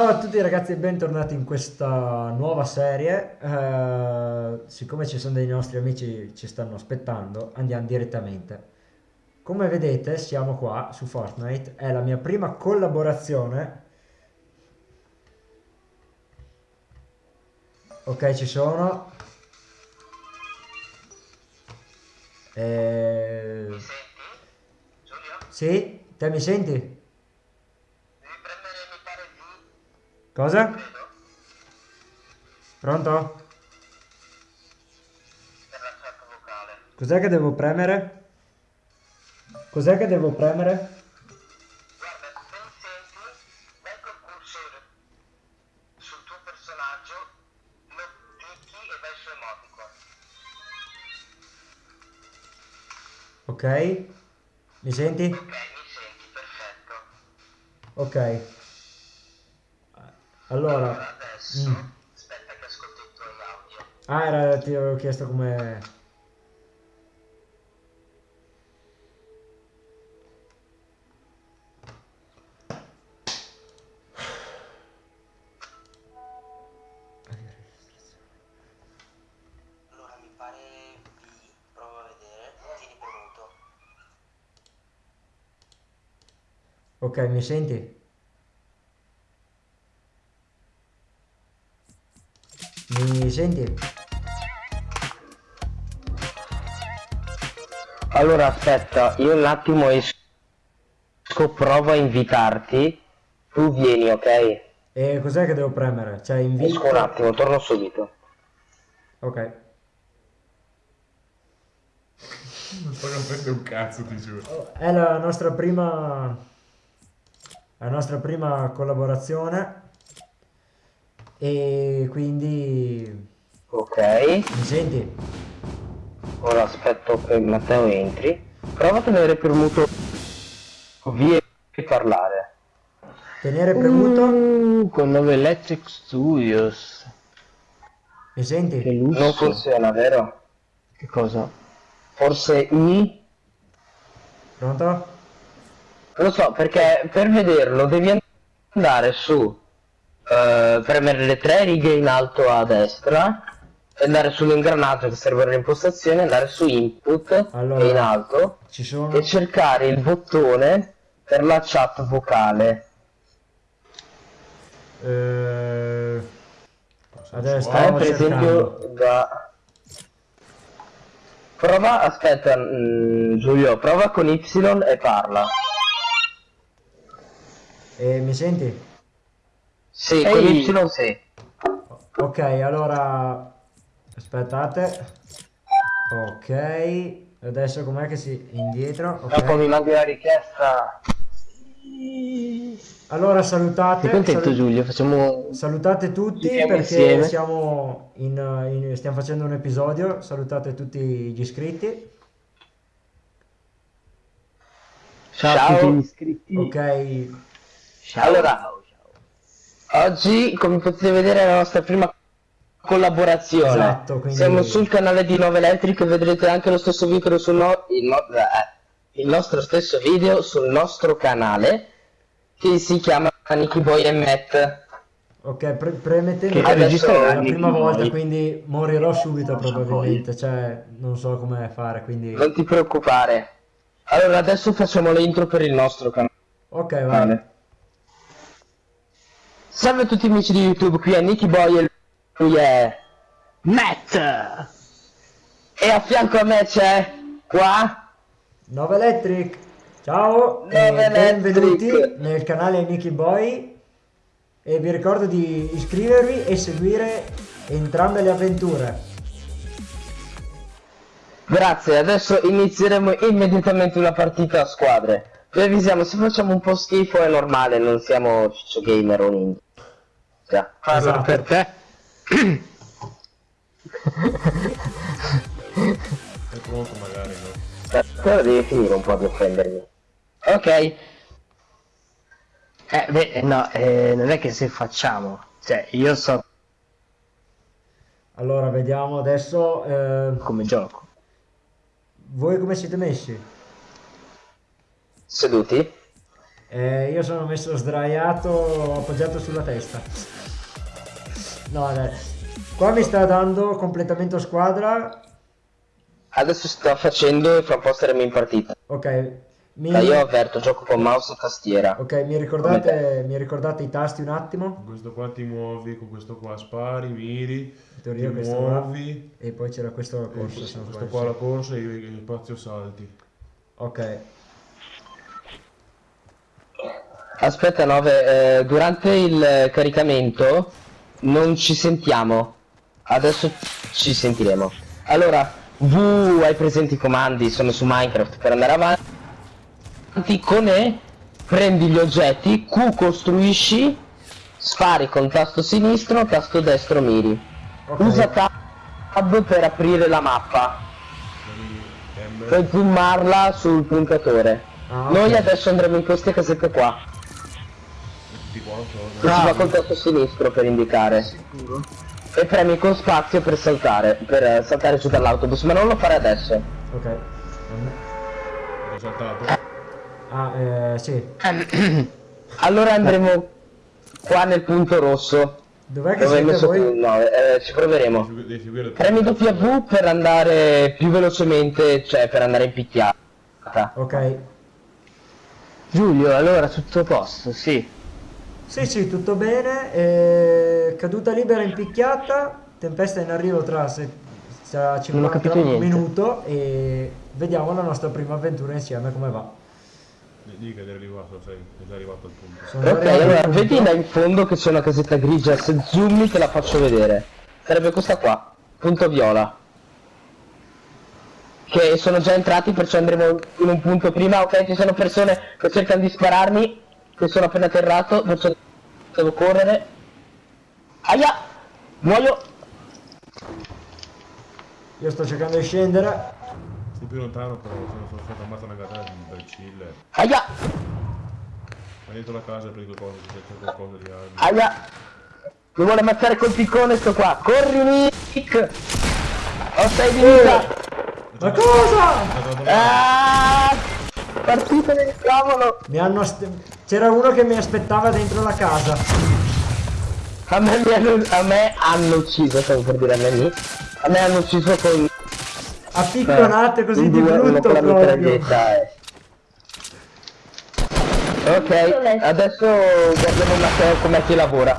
Ciao a tutti ragazzi e bentornati in questa nuova serie. Eh, siccome ci sono dei nostri amici che ci stanno aspettando, andiamo direttamente. Come vedete siamo qua su Fortnite, è la mia prima collaborazione. Ok, ci sono. Eh? Sì? Te mi senti? Devi premere, mi pare, V, Cosa? Pronto? Cos'è che devo premere? Cos'è che devo premere? Ok? Mi senti? Ok, mi senti, perfetto. Ok. Allora, Allora, adesso, Mm. aspetta che ascolto i tuoi audio. ah, era, ti avevo chiesto come... Allora, mi pare a vedere, tieni premuto. Ok, mi senti? Senti? Allora aspetta, io un attimo esco, provo a invitarti. Tu vieni, ok? E cos'è che devo premere? Cioè, invito... Esco un attimo, torno subito. Ok. Non capendo un cazzo, ti giuro. È la nostra prima... La nostra prima collaborazione. E quindi... Ok, Mi senti? ora aspetto che Matteo entri. Prova a tenere premuto via e parlare. Tenere premuto? Uh, con 9 Electric Studios. Mi Che senti? lusso. Non funziona, vero? Che cosa? Forse I? Pronto? Non lo so, perché per vederlo devi andare su, eh, premere le tre righe in alto a destra, andare sull'ingranaggio che serve alle impostazioni, andare su input Allora. e in alto Ci sono... e cercare il bottone per la chat vocale. Eh... Adesso Eh, per cercando. esempio da... Prova, aspetta, mm, Giulio, prova con Y e parla. E mi senti? Sì, Ehi. con Y sì. Ok, allora... Aspettate. Ok. Adesso com'è che si... Indietro. Dopo Ok. mi mandi la richiesta. Allora salutate. Sei contento salu- Giulio? Facciamo... Salutate tutti perché insieme. siamo in, in- stiamo facendo un episodio. Salutate tutti gli iscritti. Ciao, Ciao. a tutti gli iscritti. Ok. Ciao. Allora, oggi come potete vedere è la nostra prima collaborazione. Esatto, quindi- Siamo sul canale di 9 Electric e vedrete anche lo stesso video sul no- il, no- eh, il nostro stesso video sul nostro canale che si chiama Nicky Boy e Matt. Ok, pre- premettendo Che è la prima Boy. volta, quindi morirò subito probabilmente. Cioè, non so come fare, quindi... Non ti preoccupare. Allora adesso facciamo le intro per il nostro canale. Ok, vai. Salve a tutti amici di YouTube, qui è Nicky Boy e lui è Matt! E a fianco a me c'è qua 9 Electric. Ciao 9 e benvenuti Electric. nel canale Nicky Boy e vi ricordo di iscrivervi e seguire entrambe le avventure. Grazie, adesso inizieremo immediatamente una partita a squadre. Vi avvisiamo, se facciamo un po' schifo è normale, non siamo ciccio gamer o ninja. Parla Esatto. per te. È troppo magari, no? Però devi finire un po' di offendermi. Ok, Eh, beh, no, eh, non è che se facciamo. Cioè, io so Allora, vediamo adesso. eh, come gioco. voi come siete messi? Seduti. Eh, io sono messo sdraiato, appoggiato sulla testa. No, dai. Qua mi sta dando completamento squadra. Adesso sto facendo e fra un po' staremo in partita. Ok. Mi, Dai, io avverto, gioco con mouse e tastiera. ok, mi ricordate, mi ricordate i tasti un attimo? Con questo qua ti muovi, con questo qua spari, miri, In teoria ti questo qua. muovi. E poi c'era questo e corsa. questo, non questo qua la corsa e il spazio salti. Ok. Aspetta, Nove, eh, durante il caricamento non ci sentiamo. Adesso ci sentiremo. Allora, V hai presenti i comandi, sono su Minecraft per andare avanti. Con E prendi gli oggetti, Q costruisci, spari con tasto sinistro, tasto destro miri. Ok. Usa tab per aprire la mappa. Puoi zoomarla sul puntatore. Ah, ok. Noi adesso andremo in queste casette qua. So, si fa col tasto sinistro per indicare. E premi con spazio per saltare, per eh, saltare giù dall'autobus, ma non lo fare adesso. Ok. ho saltato. Ah, eh, sì. Allora andremo qua nel punto rosso. Dov'è che Dove hai siete messo voi? no, eh, ci proveremo. Premi W per andare più velocemente, cioè per andare in picchiata. Ok. Giulio, allora tutto a posto, sì. Sì, sì, tutto bene. eh, caduta libera in picchiata. Tempesta in arrivo tra, se, tra 50 capito niente. minuto e vediamo la nostra prima avventura insieme come va. Dì che eri arrivato, sei, sei arrivato al punto. Sono Ok, allora punto- vedi là in fondo che c'è una casetta grigia, se zoomi te la faccio vedere. Sarebbe questa qua, punto viola. Che sono già entrati, perciò andremo in un punto prima, ok? Ci sono persone che cercano di spararmi, che sono appena atterrato, perciò devo correre. Aia! Muoio! Io sto cercando di scendere. Sei più lontano però, sono, sono stato ammazzato una gatella, imbecille. Aia! Vai dentro la casa prendi qualcosa, se c'è qualcosa di armi. Aia! Mi vuole ammazzare col piccone sto qua! Corri Nick! Ho 6 di vita! Ma cosa? Ah! Partita del cavolo! Mi hanno C'era uno che mi aspettava dentro la casa. A me, hanno, a me hanno ucciso, stavo per dire a me lì. A me hanno ucciso con... A picconate così in di brutto proprio. eh. Ok, adesso guardiamo un attimo com'è che lavora.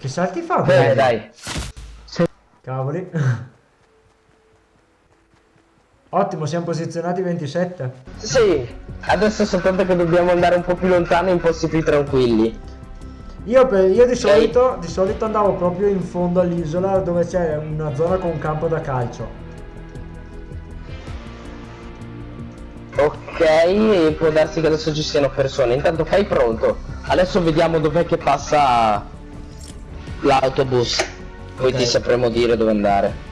Che salti fa? Bene, dai. Cavoli. Ottimo, siamo posizionati 27. Sì, adesso soltanto che dobbiamo andare un po' più lontano in posti più tranquilli. Io, per- io di, solito, di solito andavo proprio in fondo all'isola dove c'è una zona con un campo da calcio. Ok, può darsi che adesso ci siano persone. Intanto fai pronto. Adesso vediamo dov'è che passa l'autobus. Poi Ok. ti sapremo dire dove andare.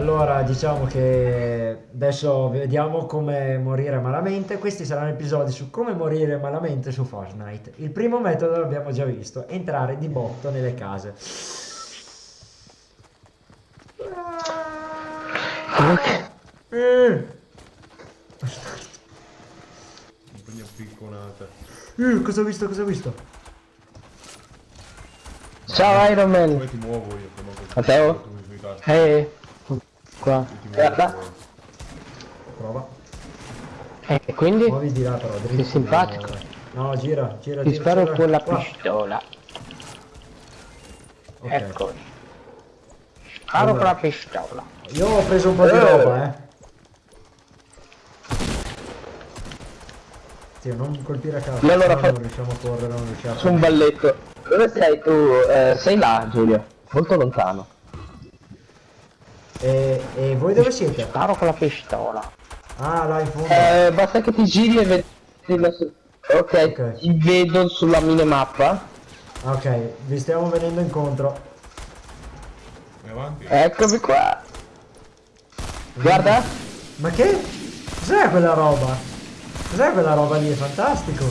Allora, diciamo che adesso vediamo come morire malamente. Questi saranno episodi su come morire malamente su Fortnite. Il primo metodo l'abbiamo già visto, entrare di botto nelle case. Eh, eh, cosa ho visto? Cosa ho visto? Ciao Iron Man. Poi ti muovo io. Matteo? Tu sui tasti, Eh, qua. Guarda. fuori. Prova. E quindi Muovi di là però, dritto. Sei simpatico. No, gira, gira, ti gira, sparo gira. con la Qua. pistola. Ok. Ecco. Sparo con la pistola. Io ho preso un po' di Eh. roba, eh. Sì, non colpire a caso, Ma allora fa- non riusciamo a correre, non riusciamo a Su un balletto. Dove sei tu? Eh, sei là, Giulio. Molto lontano. E, e voi dove siete? Sparo con la pistola. Ah, là in fondo. Eh, basta che ti giri e vedi la ok, ti vedo sulla minimappa. Ok, vi stiamo venendo incontro. Avanti. Eccomi qua. Guarda. Ma che? Cos'è quella roba? Cos'è quella roba lì? È fantastico.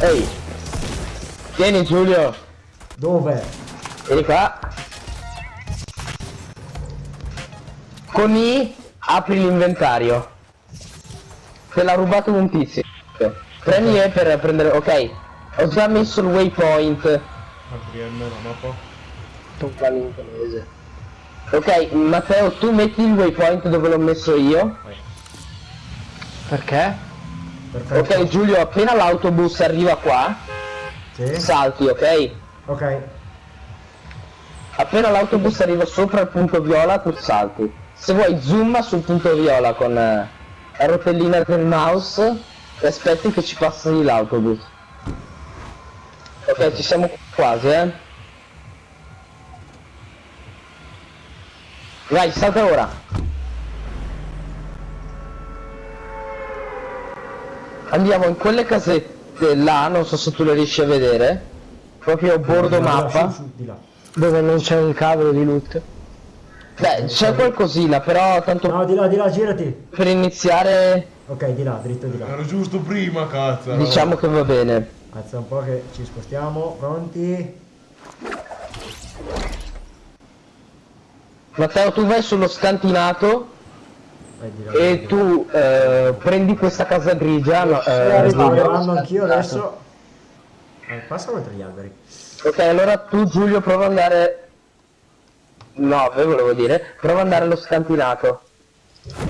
Ehi. Vieni Giulio. Dove? Vieni qua. Con I apri l'inventario. Te l'ha rubato un tizio. Premi E per prendere... Ok. Ho già messo il waypoint. APM la mappa. Tocca l'inglese. Ok, Matteo, tu metti il waypoint dove l'ho messo io. Perché? Perfetto. Ok, Giulio, appena l'autobus arriva qua, Sì. salti, ok? Ok. Appena l'autobus arriva sopra il punto viola, tu salti. Se vuoi zoom sul punto viola con eh, la rotellina del mouse e aspetti che ci passi l'autobus. Ok, ci siamo quasi, eh. Vai, salta ora. Andiamo in quelle casette là, non so se tu le riesci a vedere. Proprio bordo Di là, mappa. Dove non c'è il cavolo di loot? Beh, c'è qualcosina, però tanto No, di là, di là, girati. per iniziare Ok, di là, dritto di là. Era giusto prima, cazzo. diciamo che va bene. Alza un po' che ci spostiamo. Pronti? Matteo, tu vai sullo scantinato là. e tu eh, prendi questa casa grigia. No, Sì, eh, arrivando anch'io adesso. Eh, passa oltre gli alberi. Ok, allora tu Giulio prova ad andare... 9 volevo dire, prova ad andare allo scantinato.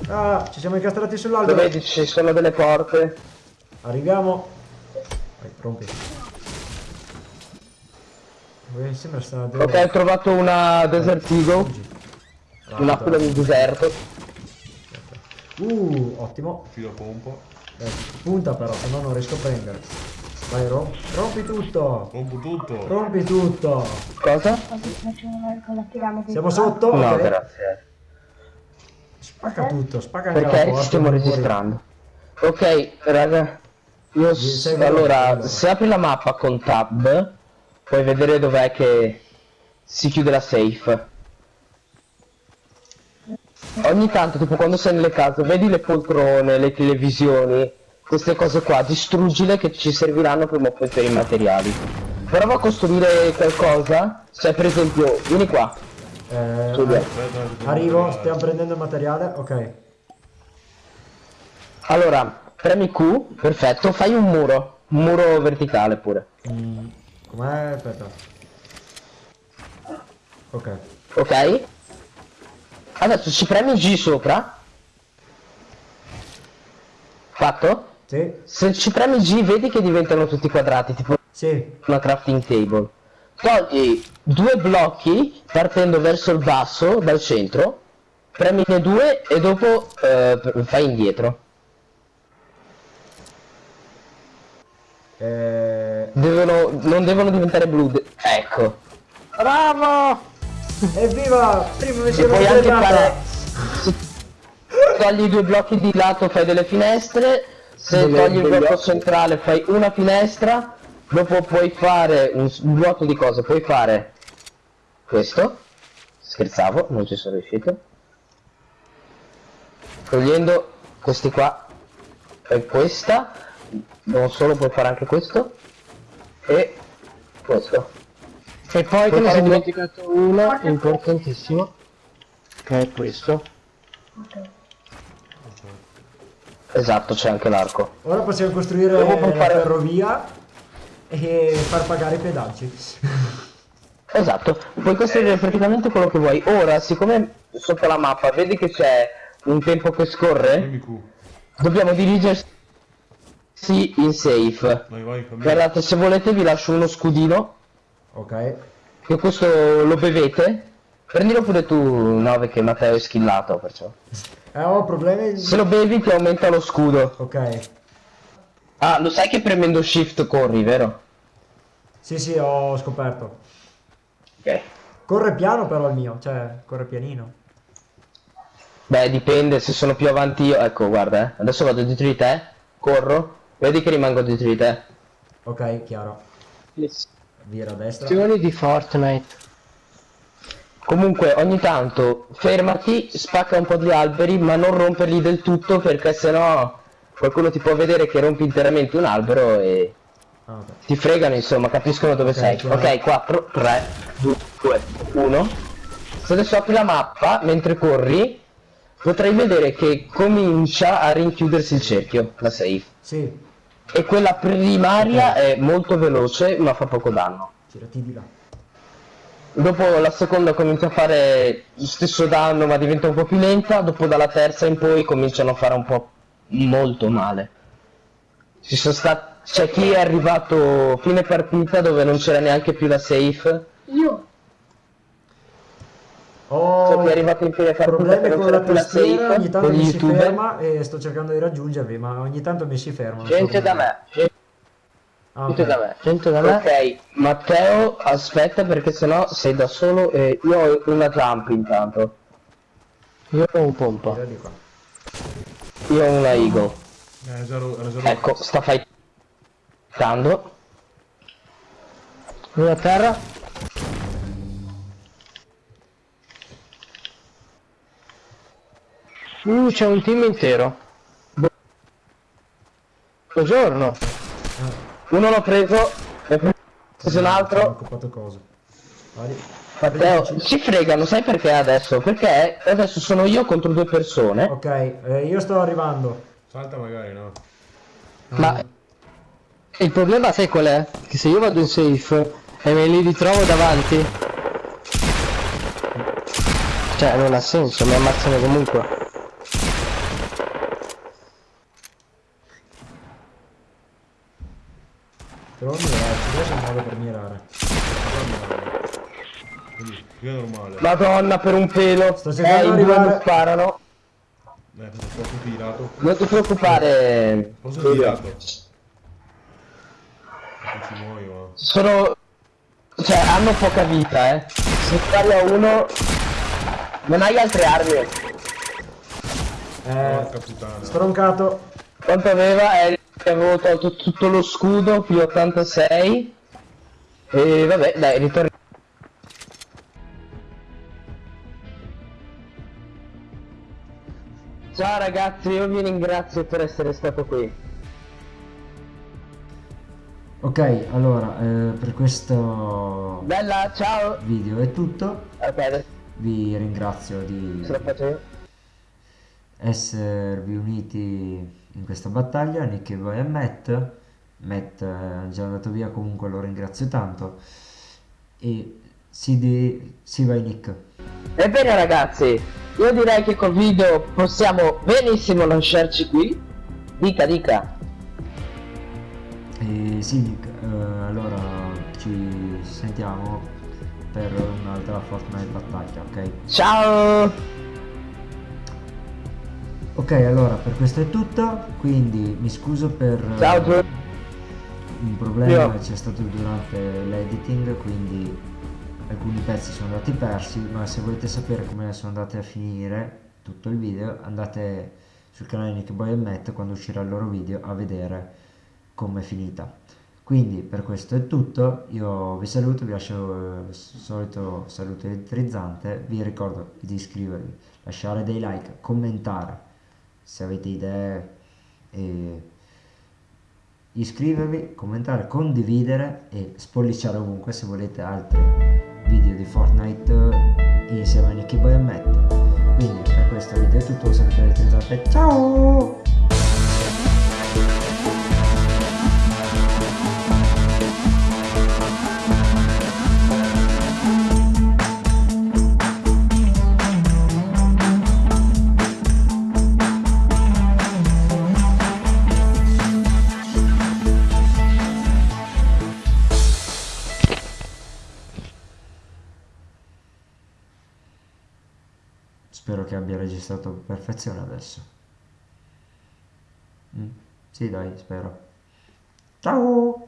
Ah, ci siamo incastrati Dove sull'albero. vedi ci sono delle porte. Arriviamo. Vai, rompi. Eh, sembra sta Ok, ho trovato una Desert Eagle, un'aquila del deserto. Uh, ottimo. Filo pompa. Eh, punta però, se no non riesco a prendere. Vai, rom- rompi tutto. Pompo tutto. Rompi tutto. Cosa? Siamo sotto? No, ok. grazie. Spacca tutto, spacca anche la Perché porta. ci stiamo registrando. Ok, raga. Io allora. se apri la mappa con tab, puoi vedere dov'è che si chiude la safe. Ogni tanto, tipo quando sei nelle case, vedi le poltrone, le televisioni, queste cose qua, distruggile che ci serviranno prima o poi per i materiali. Prova a costruire qualcosa, cioè per esempio, vieni qua, Eh. Aspetta, aspetta, arrivo, stiamo prendendo il materiale. Ok. Allora, premi Q, perfetto, fai un muro, un muro verticale pure. Mm, com'è? Aspetta. Ok. Ok? Adesso ci premi G sopra. Fatto? Sì, Se ci premi G vedi che diventano tutti quadrati, tipo sì. una crafting table. Togli due blocchi partendo verso il basso dal centro, premine due e dopo eh, fai indietro. Eh, Devono, non devono diventare blu. de- ecco. Bravo! evviva! Prima mi sono puoi anche fare... togli i due blocchi di lato fai delle finestre, se togli il blocco centrale fai una finestra, dopo puoi fare un, un blocco di cose, puoi fare questo, scherzavo, non ci sono riuscito, togliendo questi qua e questa, non solo puoi fare anche questo, e questo. E poi te ne un- dimenticato una importantissimo. Che è questo. Esatto, c'è anche l'arco. Ora possiamo costruire puoi la fare- ferrovia e far pagare i pedaggi. Esatto, puoi costruire praticamente quello che vuoi. Ora, siccome sotto la mappa vedi che c'è un tempo che scorre, dobbiamo dirigersi in safe. Vai, vai, cammina. Guardate, se volete vi lascio uno scudino, Ok. che questo lo bevete. Prendilo pure tu, 9, che Matteo è skillato, perciò. Eh, ho problemi. Se lo bevi ti aumenta lo scudo. Ok. Ah, lo sai che premendo shift corri, vero? Sì, sì, ho scoperto. Ok. Corre piano però il mio, cioè, corre pianino. Beh, dipende, se sono più avanti io... Ecco, guarda, eh. Adesso vado dietro di te, corro, vedi che rimango dietro di te. Ok, chiaro. Le Vira a destra. azioni di Fortnite. Comunque ogni tanto fermati, spacca un po' di alberi, ma non romperli del tutto perché sennò qualcuno ti può vedere che rompi interamente un albero e Ah, ti fregano, insomma, capiscono dove Ok, sei. chiaro. Ok, 4, 3, 2, 1. Se adesso apri la mappa mentre corri, potrai vedere che comincia a rinchiudersi il cerchio, la safe. Sì, E quella primaria è molto veloce ma fa poco danno. girati di là. Dopo la seconda comincia a fare lo stesso danno ma diventa un po' più lenta, dopo dalla terza in poi cominciano a fare un po' molto male. Ci sono stati... C'è chi è arrivato fine partita dove non c'era neanche più la safe. Io. Ho C'è chi è arrivato in fine partita problemi che non con c'era la più la safe. ogni tanto con mi si youtuber. ferma e sto cercando di raggiungervi, ma ogni tanto mi si ferma. so Gente da me, gente Ah, ok. da me. Gente da me. Ok, Matteo, aspetta perché sennò sei da solo e io ho una jump intanto. Io ho un pompa. Io ho una eagle. Eh, Ecco, sta fightando. Uno a terra. Uh, c'è un team intero. Buongiorno. Uno l'ho preso, ne ho preso un Ho altro. occupato cosa. Vai. Matteo, ci fregano, sai perché adesso? Perché adesso sono io contro due persone. Ok, eh, io sto arrivando. Salta magari, no? Ma il problema sai qual è? Che se io vado in safe e me li ritrovo davanti. Cioè non ha senso, mi ammazzano comunque. Devo mirarci, adesso è un modo per mirare. Quindi, qui è normale. Madonna per un pelo. Sto cercando eh, di i due mi sparano. Eh, cosa troppo tirato. Non ti preoccupare. Cosa tirato? Non ci muoio, ma... Sono... Cioè, hanno poca vita, eh. Se spari a uno... Non hai altre armi. Eh, stroncato. Quanto aveva? Eh, avevo tolto tutto lo scudo, più 86. E vabbè, dai, ritorniamo. Ciao ragazzi, io vi ringrazio per essere stato qui. Ok, allora, eh, per questo Bella, ciao! video è tutto. Ok, adesso Vi ringrazio di esservi uniti in questa battaglia, Nick e voi e Matt. Matt è già andato via, comunque lo ringrazio tanto. E si, di- si vai Nick. Ebbene ragazzi, io direi che col video possiamo benissimo lasciarci qui. Dica, dica. E sì eh, allora ci sentiamo per un'altra Fortnite battaglia, ok? Ciao! Ok, allora per questo è tutto, quindi mi scuso per eh, Ciao un problema c'è stato durante l'editing, quindi alcuni pezzi sono andati persi, ma se volete sapere come sono andate a finire tutto il video, andate sul canale Nick Boy Matt quando uscirà il loro video a vedere come è finita. Quindi per questo è tutto, io vi saluto, vi lascio eh, il solito saluto elettrizzante, vi ricordo di iscrivervi, lasciare dei like, commentare se avete idee e iscrivervi, commentare, condividere e spolliciare ovunque se volete altri video di Fortnite eh, insieme a Nicky Boy e Matt. Quindi per questo video è tutto, saluto elettrizzante, ciao! A perfezione adesso. Mm, Sì, dai, spero. Ciao!